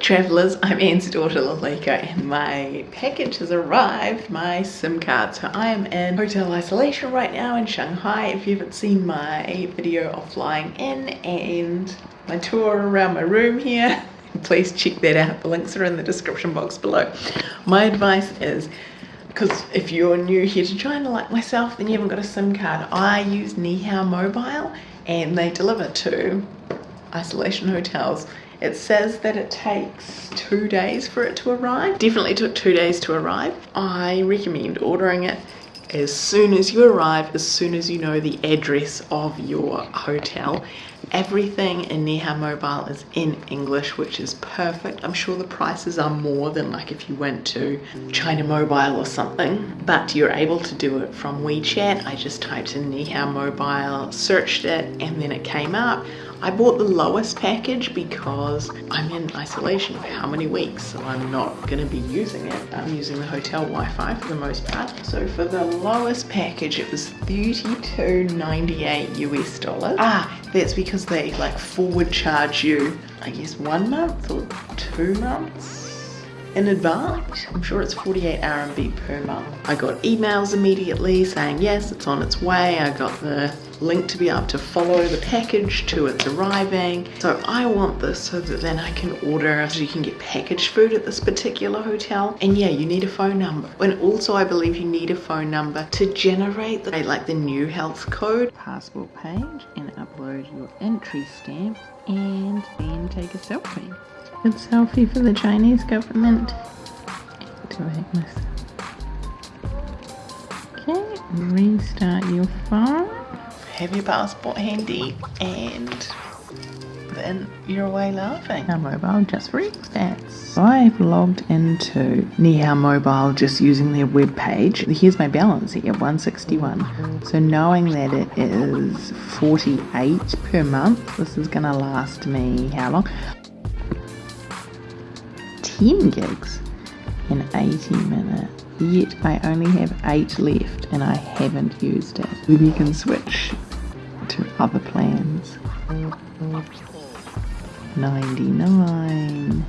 travellers, I'm Anne's daughter Lalika and my package has arrived, my SIM card. So I am in hotel isolation right now in Shanghai. If you haven't seen my video of flying in and my tour around my room here, please check that out. The links are in the description box below. My advice is because if you're new here to China like myself then you haven't got a SIM card. I use Nihao Mobile and they deliver to isolation hotels it says that it takes two days for it to arrive. Definitely took two days to arrive. I recommend ordering it as soon as you arrive, as soon as you know the address of your hotel. Everything in Nihao Mobile is in English, which is perfect. I'm sure the prices are more than like if you went to China Mobile or something, but you're able to do it from WeChat. I just typed in Nihao Mobile, searched it, and then it came up. I bought the lowest package because I'm in isolation for how many weeks, so I'm not to be using it. I'm using the hotel Wi-Fi for the most part. So for the lowest package, it was 32.98 US dollars. Ah, that's because they like forward charge you, I guess one month or two months in advance. I'm sure it's 48 RMB per month. I got emails immediately saying yes, it's on its way. I got the link to be able to follow the package to its arriving. So I want this so that then I can order so you can get packaged food at this particular hotel. And yeah, you need a phone number. And also I believe you need a phone number to generate the, like the new health code. Passport page and upload your entry stamp and then take a selfie. Good selfie for the Chinese government. Activate this. Okay, restart your phone have your passport handy and then you're away laughing. Now mobile just for expats. So I've logged into Nihao Mobile just using their web page. Here's my balance here, 161. So knowing that it is 48 per month, this is gonna last me how long? 10 gigs in 80 minutes. Yet I only have 8 left and I haven't used it. Then you can switch to other plans. 99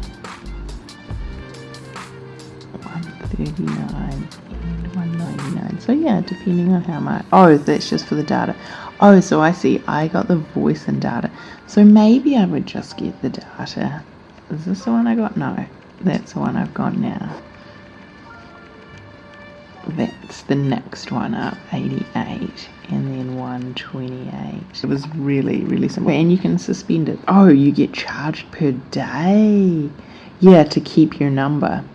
139 and 199 so yeah depending on how much oh that's just for the data oh so I see I got the voice and data so maybe I would just get the data is this the one I got no that's the one I've got now. That's the next one up 88 and then 128 it was really really simple. And you can suspend it. Oh you get charged per day? Yeah to keep your number